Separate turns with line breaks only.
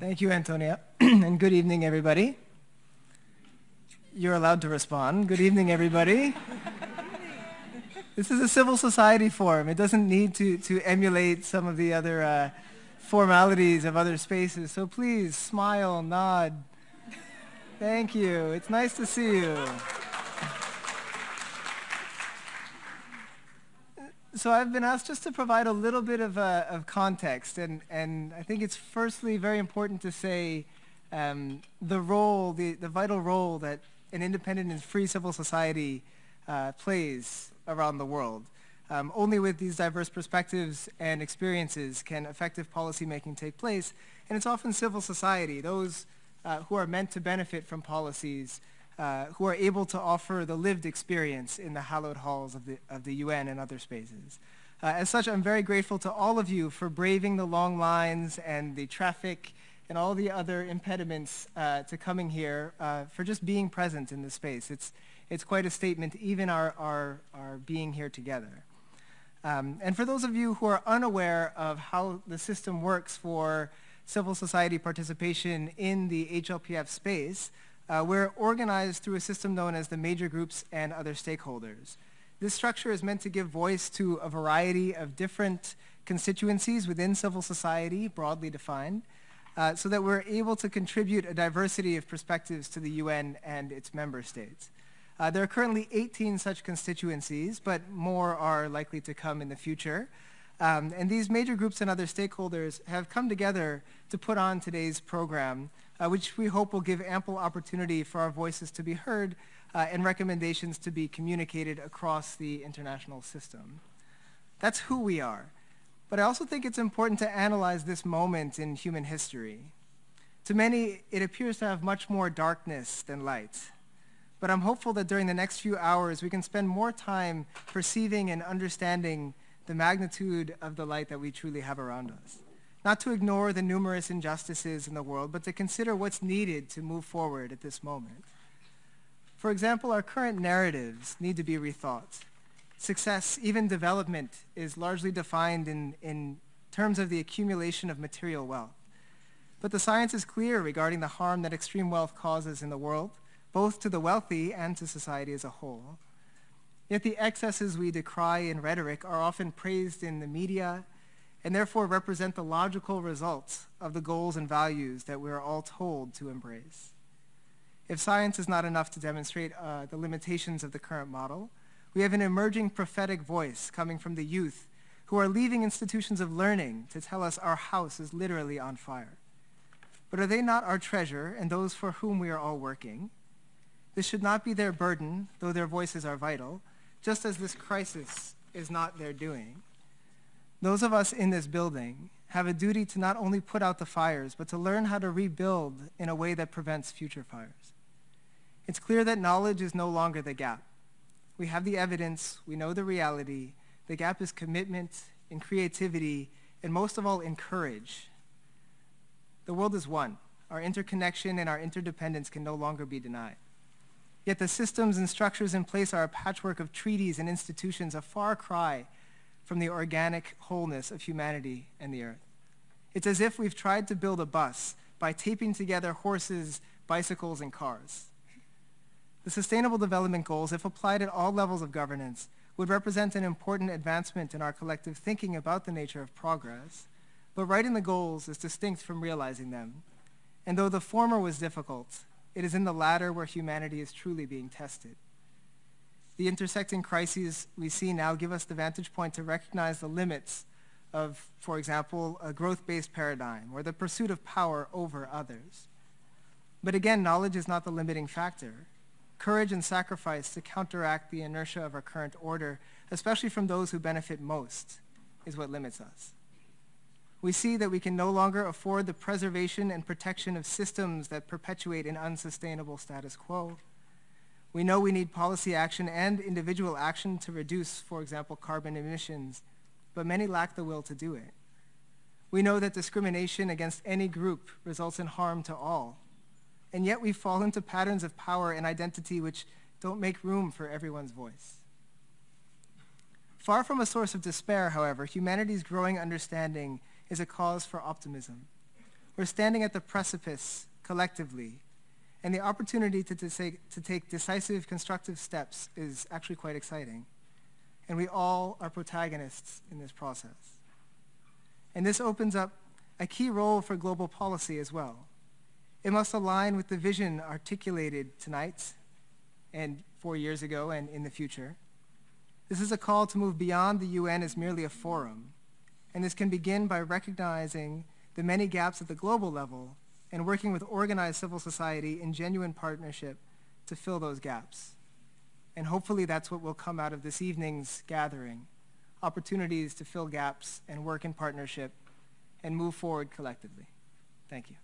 Thank you, Antonia. and good evening, everybody. You're allowed to respond. Good evening, everybody. this is a civil society forum. It doesn't need to, to emulate some of the other uh, formalities of other spaces. So please smile, nod. Thank you. It's nice to see you. So I've been asked just to provide a little bit of, uh, of context, and, and I think it's firstly very important to say um, the role, the, the vital role that an independent and free civil society uh, plays around the world. Um, only with these diverse perspectives and experiences can effective policymaking take place, and it's often civil society, those uh, who are meant to benefit from policies, uh, who are able to offer the lived experience in the hallowed halls of the, of the UN and other spaces. Uh, as such, I'm very grateful to all of you for braving the long lines and the traffic and all the other impediments uh, to coming here, uh, for just being present in this space. It's, it's quite a statement, even our, our, our being here together. Um, and for those of you who are unaware of how the system works for civil society participation in the HLPF space, uh, we're organized through a system known as the major groups and other stakeholders. This structure is meant to give voice to a variety of different constituencies within civil society, broadly defined, uh, so that we're able to contribute a diversity of perspectives to the UN and its member states. Uh, there are currently 18 such constituencies, but more are likely to come in the future. Um, and these major groups and other stakeholders have come together to put on today's program uh, which we hope will give ample opportunity for our voices to be heard uh, and recommendations to be communicated across the international system. That's who we are. But I also think it's important to analyze this moment in human history. To many, it appears to have much more darkness than light. But I'm hopeful that during the next few hours, we can spend more time perceiving and understanding the magnitude of the light that we truly have around us not to ignore the numerous injustices in the world, but to consider what's needed to move forward at this moment. For example, our current narratives need to be rethought. Success, even development, is largely defined in, in terms of the accumulation of material wealth. But the science is clear regarding the harm that extreme wealth causes in the world, both to the wealthy and to society as a whole. Yet the excesses we decry in rhetoric are often praised in the media and therefore represent the logical results of the goals and values that we are all told to embrace. If science is not enough to demonstrate uh, the limitations of the current model, we have an emerging prophetic voice coming from the youth who are leaving institutions of learning to tell us our house is literally on fire. But are they not our treasure and those for whom we are all working? This should not be their burden, though their voices are vital, just as this crisis is not their doing. Those of us in this building have a duty to not only put out the fires, but to learn how to rebuild in a way that prevents future fires. It's clear that knowledge is no longer the gap. We have the evidence, we know the reality. The gap is commitment, in creativity, and most of all, in courage. The world is one. Our interconnection and our interdependence can no longer be denied. Yet the systems and structures in place are a patchwork of treaties and institutions, a far cry from the organic wholeness of humanity and the earth. It's as if we've tried to build a bus by taping together horses, bicycles, and cars. The Sustainable Development Goals, if applied at all levels of governance, would represent an important advancement in our collective thinking about the nature of progress, but writing the goals is distinct from realizing them. And though the former was difficult, it is in the latter where humanity is truly being tested. The intersecting crises we see now give us the vantage point to recognize the limits of, for example, a growth-based paradigm or the pursuit of power over others. But again, knowledge is not the limiting factor. Courage and sacrifice to counteract the inertia of our current order, especially from those who benefit most, is what limits us. We see that we can no longer afford the preservation and protection of systems that perpetuate an unsustainable status quo. We know we need policy action and individual action to reduce, for example, carbon emissions, but many lack the will to do it. We know that discrimination against any group results in harm to all, and yet we fall into patterns of power and identity which don't make room for everyone's voice. Far from a source of despair, however, humanity's growing understanding is a cause for optimism. We're standing at the precipice collectively, and the opportunity to, to, take, to take decisive, constructive steps is actually quite exciting. And we all are protagonists in this process. And this opens up a key role for global policy as well. It must align with the vision articulated tonight and four years ago and in the future. This is a call to move beyond the UN as merely a forum, and this can begin by recognizing the many gaps at the global level and working with organized civil society in genuine partnership to fill those gaps. And hopefully that's what will come out of this evening's gathering, opportunities to fill gaps and work in partnership and move forward collectively. Thank you.